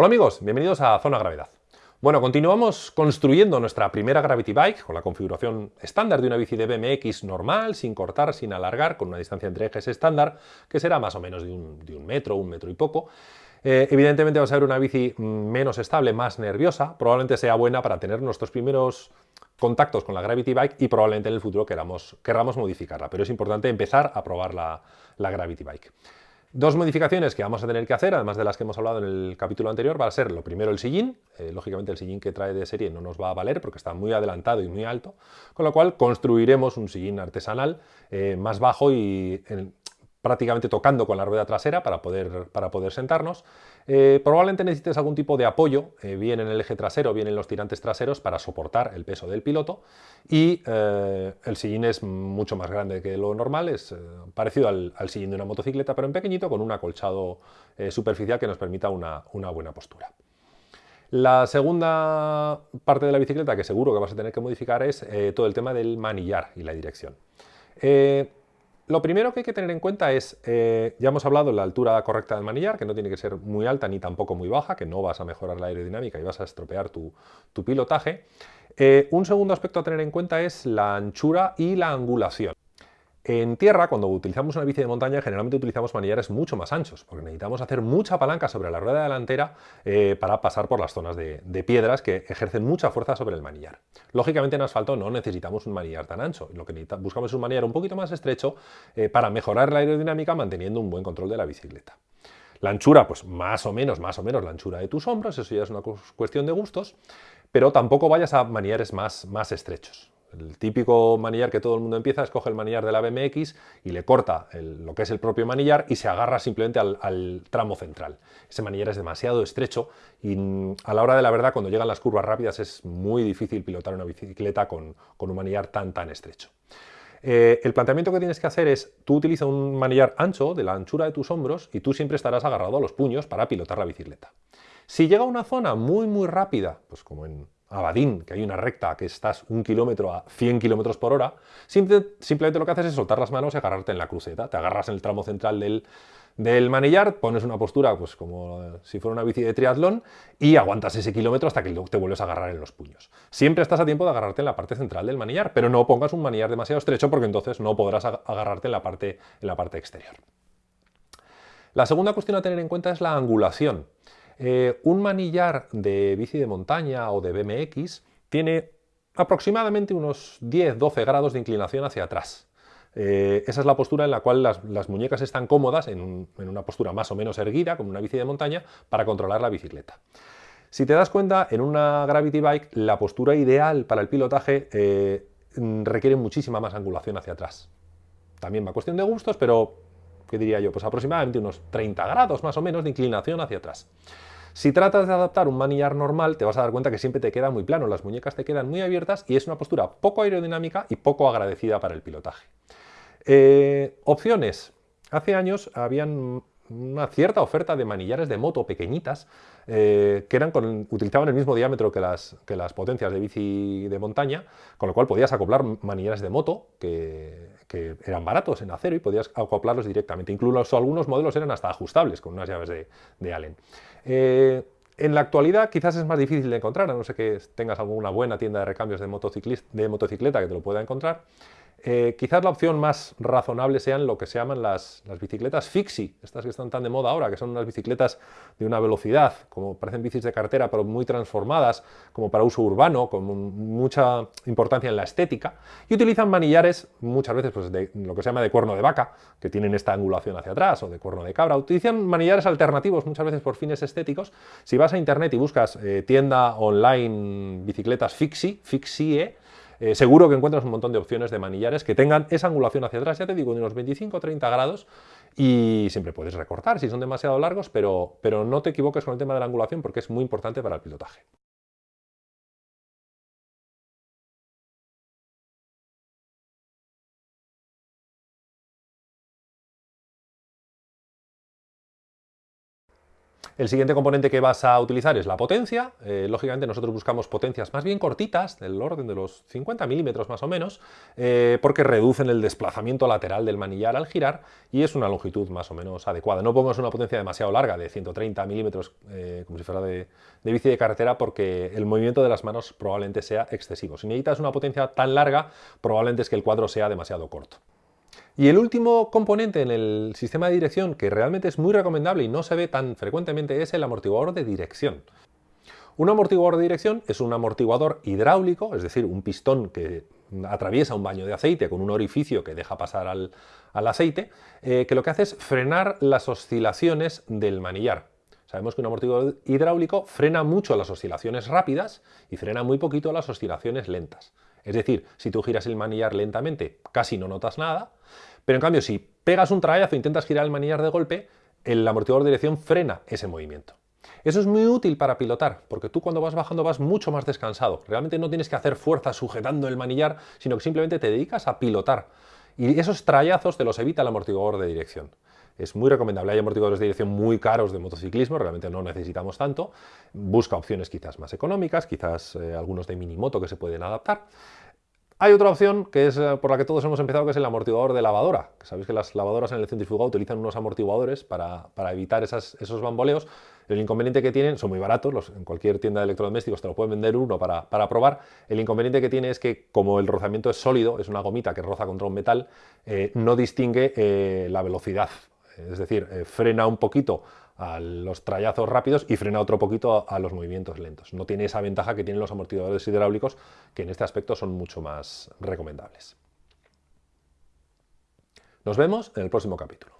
Hola amigos, bienvenidos a Zona Gravedad. Bueno, continuamos construyendo nuestra primera Gravity Bike con la configuración estándar de una bici de BMX normal, sin cortar, sin alargar, con una distancia entre ejes estándar, que será más o menos de un, metro, un metro y poco. Eh, evidentemente va a ser una bici menos estable, más nerviosa, probablemente sea buena para tener nuestros primeros contactos con la Gravity Bike y probablemente en el futuro queramos, queramos modificarla, pero es importante empezar a probar la Gravity Bike. Dos modificaciones que vamos a tener que hacer, además de las que hemos hablado en el capítulo anterior, va a ser lo primero el sillín. Eh, lógicamente el sillín que trae de serie no nos va a valer porque está muy adelantado y muy alto, con lo cual construiremos un sillín artesanal eh, más bajo y prácticamente tocando con la rueda trasera para poder, para poder sentarnos. Eh, probablemente necesites algún tipo de apoyo, eh, bien en el eje trasero, bien en los tirantes traseros, para soportar el peso del piloto. Y eh, el sillín es mucho más grande que lo normal, es parecido al, sillín de una motocicleta, pero en pequeñito, con un acolchado superficial que nos permita una, una buena postura. La segunda parte de la bicicleta que seguro que vas a tener que modificar es todo el tema del manillar y la dirección. Lo primero que hay que tener en cuenta es, eh, ya hemos hablado de la altura correcta del manillar, que no tiene que ser muy alta ni tampoco muy baja, que no vas a mejorar la aerodinámica y vas a estropear tu, pilotaje. Eh, un segundo aspecto a tener en cuenta es la anchura y la angulación. En tierra, cuando utilizamos una bici de montaña, generalmente utilizamos manillares mucho más anchos, porque necesitamos hacer mucha palanca sobre la rueda delantera eh, para pasar por las zonas de, piedras que ejercen mucha fuerza sobre el manillar. Lógicamente en asfalto no necesitamos un manillar tan ancho, lo que buscamos es un manillar un poquito más estrecho eh, para mejorar la aerodinámica manteniendo un buen control de la bicicleta. La anchura, pues más o menos, más o menos la anchura de tus hombros, eso ya es una cuestión de gustos, pero tampoco vayas a manillares más, más estrechos. El típico manillar que todo el mundo empieza es coge el manillar de la BMX y le corta lo que es el propio manillar y se agarra simplemente al, tramo central. Ese manillar es demasiado estrecho y a la hora de la verdad cuando llegan las curvas rápidas es muy difícil pilotar una bicicleta con, un manillar tan tan estrecho. Eh, el planteamiento que tienes que hacer es, tú utilizas un manillar ancho de la anchura de tus hombros y tú siempre estarás agarrado a los puños para pilotar la bicicleta. Si llega a una zona muy muy rápida, pues como en Abadín, que hay una recta que estás un kilómetro a 100 kilómetros por hora, simplemente lo que haces es soltar las manos y agarrarte en la cruceta. Te agarras en el tramo central del, manillar, pones una postura pues como si fuera una bici de triatlón y aguantas ese kilómetro hasta que te vuelves a agarrar en los puños. Siempre estás a tiempo de agarrarte en la parte central del manillar, pero no pongas un manillar demasiado estrecho porque entonces no podrás agarrarte en la parte, en la parte exterior. La segunda cuestión a tener en cuenta es la angulación. Eh, un manillar de bici de montaña o de BMX tiene aproximadamente unos 10-12 grados de inclinación hacia atrás. Eh, esa es la postura en la cual las, muñecas están cómodas, en, una postura más o menos erguida, como una bici de montaña, para controlar la bicicleta. Si te das cuenta, en una Gravity Bike la postura ideal para el pilotaje eh, requiere muchísima más angulación hacia atrás. También va cuestión de gustos, pero, ¿qué diría yo? Pues aproximadamente unos 30 grados más o menos de inclinación hacia atrás. Si tratas de adaptar un manillar normal, te vas a dar cuenta que siempre te queda muy plano, las muñecas te quedan muy abiertas y es una postura poco aerodinámica y poco agradecida para el pilotaje. Eh, opciones. Hace años habían una cierta oferta de manillares de moto pequeñitas eh, que eran utilizaban el mismo diámetro que las, que las potencias de bici de montaña, con lo cual podías acoplar manillares de moto que, eran baratos en acero y podías acoplarlos directamente. Incluso algunos modelos eran hasta ajustables con unas llaves de, Allen. Eh, en la actualidad quizás es más difícil de encontrar, a no ser que tengas alguna buena tienda de recambios de, de motocicleta que te lo pueda encontrar. Eh, quizás la opción más razonable sean lo que se llaman las, bicicletas fixie, estas que están tan de moda ahora, que son unas bicicletas de una velocidad, como parecen bicis de cartera, pero muy transformadas, como para uso urbano, con mucha importancia en la estética, y utilizan manillares, muchas veces pues, de lo que se llama de cuerno de vaca, que tienen esta angulación hacia atrás, o de cuerno de cabra, utilizan manillares alternativos, muchas veces por fines estéticos. Si vas a internet y buscas eh, tienda online bicicletas fixie, fixie, eh, seguro que encuentras un montón de opciones de manillares que tengan esa angulación hacia atrás, ya te digo, de unos 25 o 30 grados y siempre puedes recortar si son demasiado largos, pero, pero no te equivoques con el tema de la angulación porque es muy importante para el pilotaje. El siguiente componente que vas a utilizar es la potencia. Eh, lógicamente nosotros buscamos potencias más bien cortitas, del orden de los 50 milímetros más o menos, eh, porque reducen el desplazamiento lateral del manillar al girar y es una longitud más o menos adecuada. No pongas una potencia demasiado larga, de 130 milímetros, eh, como si fuera de, de bici de carretera, porque el movimiento de las manos probablemente sea excesivo. Si necesitas una potencia tan larga, probablemente es que el cuadro sea demasiado corto. Y el último componente en el sistema de dirección que realmente es muy recomendable y no se ve tan frecuentemente es el amortiguador de dirección. Un amortiguador de dirección es un amortiguador hidráulico, es decir, un pistón que atraviesa un baño de aceite con un orificio que deja pasar al, aceite, eh, que lo que hace es frenar las oscilaciones del manillar. Sabemos que un amortiguador hidráulico frena mucho las oscilaciones rápidas y frena muy poquito las oscilaciones lentas. Es decir, si tú giras el manillar lentamente, casi no notas nada, pero en cambio, si pegas un trayazo e intentas girar el manillar de golpe, el amortiguador de dirección frena ese movimiento. Eso es muy útil para pilotar, porque tú cuando vas bajando vas mucho más descansado. Realmente no tienes que hacer fuerza sujetando el manillar, sino que simplemente te dedicas a pilotar. Y esos trayazos te los evita el amortiguador de dirección. Es muy recomendable. Hay amortiguadores de dirección muy caros de motociclismo, realmente no necesitamos tanto. Busca opciones quizás más económicas, quizás eh, algunos de minimoto que se pueden adaptar. Hay otra opción que es eh, por la que todos hemos empezado, que es el amortiguador de lavadora. Sabéis que las lavadoras en el centrifugado utilizan unos amortiguadores para, evitar esos bamboleos. El inconveniente que tienen, son muy baratos, en cualquier tienda de electrodomésticos te lo pueden vender uno para, probar. El inconveniente que tiene es que como el rozamiento es sólido, es una gomita que roza contra un metal, eh, no distingue eh, la velocidad. Es decir, frena un poquito a los trayazos rápidos y frena otro poquito a, los movimientos lentos. No tiene esa ventaja que tienen los amortiguadores hidráulicos, que en este aspecto son mucho más recomendables. Nos vemos en el próximo capítulo.